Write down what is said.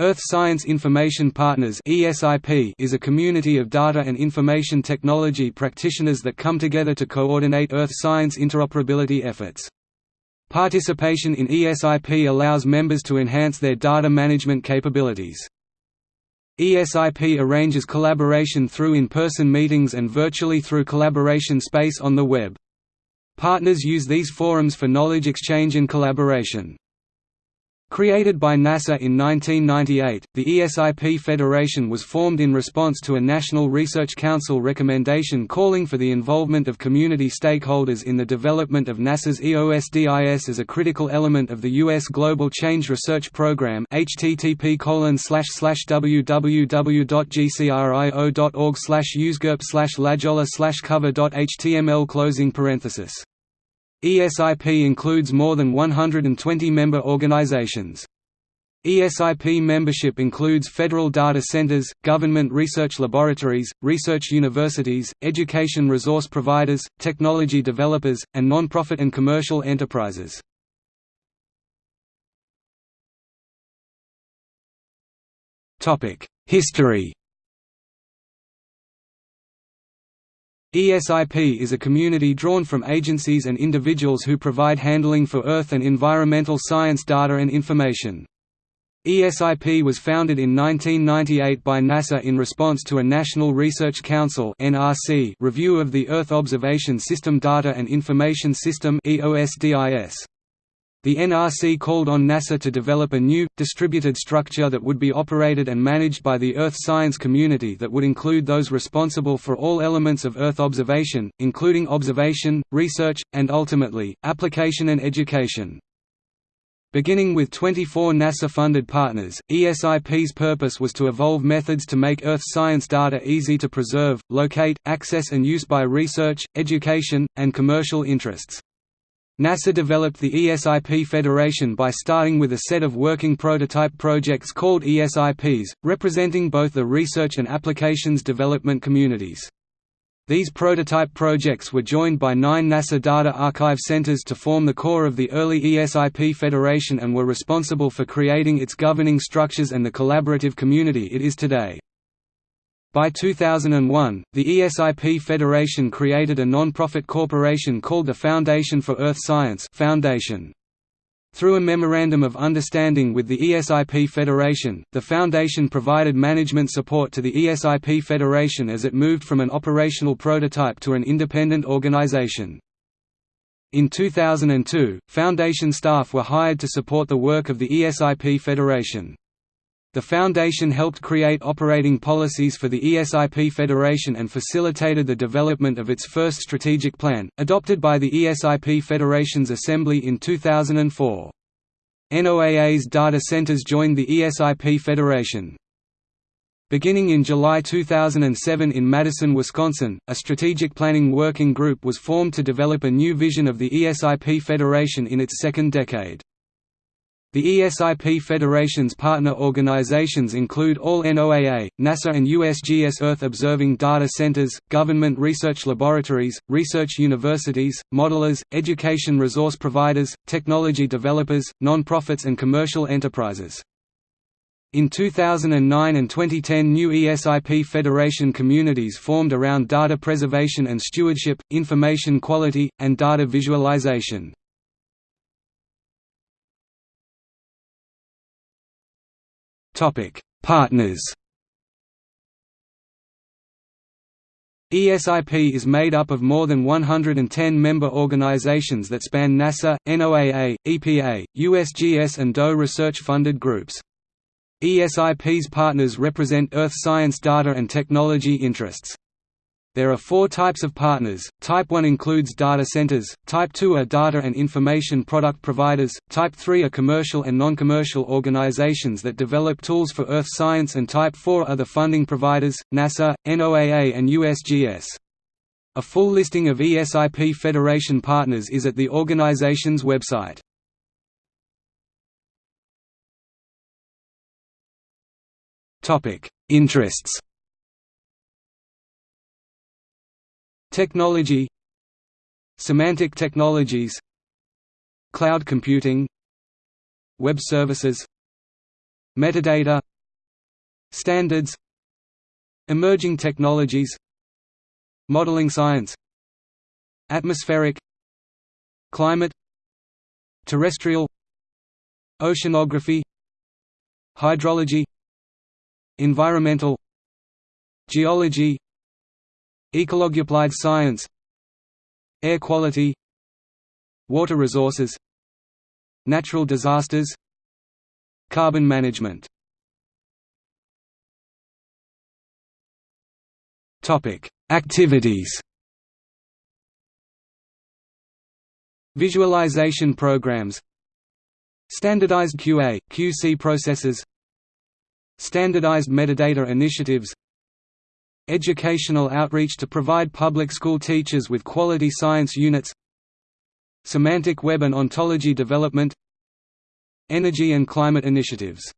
Earth Science Information Partners is a community of data and information technology practitioners that come together to coordinate Earth science interoperability efforts. Participation in ESIP allows members to enhance their data management capabilities. ESIP arranges collaboration through in-person meetings and virtually through collaboration space on the web. Partners use these forums for knowledge exchange and collaboration. Created by NASA in 1998, the ESIP Federation was formed in response to a National Research Council recommendation calling for the involvement of community stakeholders in the development of NASA's EOSDIS as a critical element of the U.S. Global Change Research Program http www.gcrio.org usegurp lajola cover.html closing parenthesis ESIP includes more than 120 member organizations. ESIP membership includes federal data centers, government research laboratories, research universities, education resource providers, technology developers, and nonprofit and commercial enterprises. History ESIP is a community drawn from agencies and individuals who provide handling for Earth and environmental science data and information. ESIP was founded in 1998 by NASA in response to a National Research Council review of the Earth Observation System Data and Information System the NRC called on NASA to develop a new, distributed structure that would be operated and managed by the Earth science community that would include those responsible for all elements of Earth observation, including observation, research, and ultimately, application and education. Beginning with 24 NASA-funded partners, ESIP's purpose was to evolve methods to make Earth science data easy to preserve, locate, access and use by research, education, and commercial interests. NASA developed the ESIP Federation by starting with a set of working prototype projects called ESIPs, representing both the research and applications development communities. These prototype projects were joined by nine NASA Data Archive centers to form the core of the early ESIP Federation and were responsible for creating its governing structures and the collaborative community it is today. By 2001, the ESIP Federation created a non-profit corporation called the Foundation for Earth Science Foundation. Through a Memorandum of Understanding with the ESIP Federation, the Foundation provided management support to the ESIP Federation as it moved from an operational prototype to an independent organization. In 2002, Foundation staff were hired to support the work of the ESIP Federation. The Foundation helped create operating policies for the ESIP Federation and facilitated the development of its first strategic plan, adopted by the ESIP Federation's Assembly in 2004. NOAA's data centers joined the ESIP Federation. Beginning in July 2007 in Madison, Wisconsin, a strategic planning working group was formed to develop a new vision of the ESIP Federation in its second decade. The ESIP Federation's partner organizations include all NOAA, NASA and USGS Earth observing data centers, government research laboratories, research universities, modelers, education resource providers, technology developers, non-profits and commercial enterprises. In 2009 and 2010 new ESIP Federation communities formed around data preservation and stewardship, information quality, and data visualization. Topic: Partners. ESIP is made up of more than 110 member organizations that span NASA, NOAA, EPA, USGS and DOE research-funded groups. ESIP's partners represent Earth science data and technology interests. There are four types of partners, Type 1 includes data centers, Type 2 are data and information product providers, Type 3 are commercial and non-commercial organizations that develop tools for Earth science and Type 4 are the funding providers, NASA, NOAA and USGS. A full listing of ESIP Federation partners is at the organization's website. Interests Technology Semantic technologies Cloud computing Web services Metadata Standards Emerging technologies Modeling science Atmospheric Climate Terrestrial Oceanography Hydrology Environmental Geology Ecology applied science Air quality Water resources Natural disasters Carbon management. Activities. Visualization programs. Standardized QA, QC processes. Standardized metadata initiatives Educational outreach to provide public school teachers with quality science units Semantic web and ontology development Energy and climate initiatives